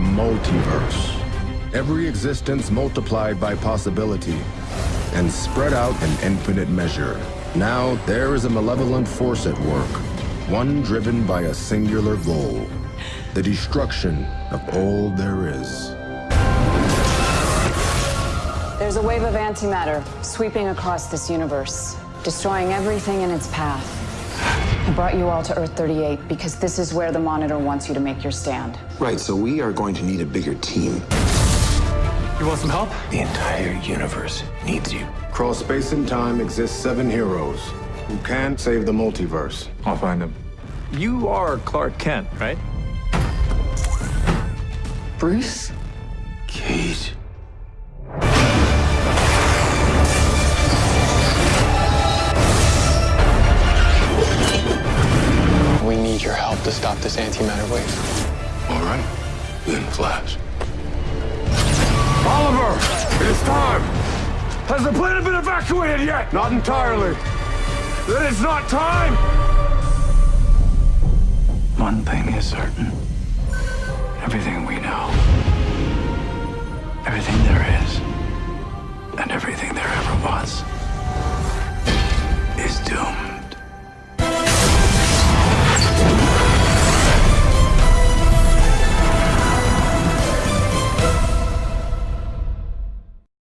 multiverse. Every existence multiplied by possibility and spread out in infinite measure. Now there is a malevolent force at work, one driven by a singular goal, the destruction of all there is. There's a wave of antimatter sweeping across this universe, destroying everything in its path. I brought you all to Earth 38 because this is where the Monitor wants you to make your stand. Right, so we are going to need a bigger team. You want some help? The entire universe needs you. Across space and time exist seven heroes who can save the multiverse. I'll find them. You are Clark Kent, right? Bruce? Need your help to stop this antimatter wave. All right, then Flash. Oliver! It is time! Has the planet been evacuated yet? Not entirely. Then it's not time! One thing is certain. Everything we know, everything there is,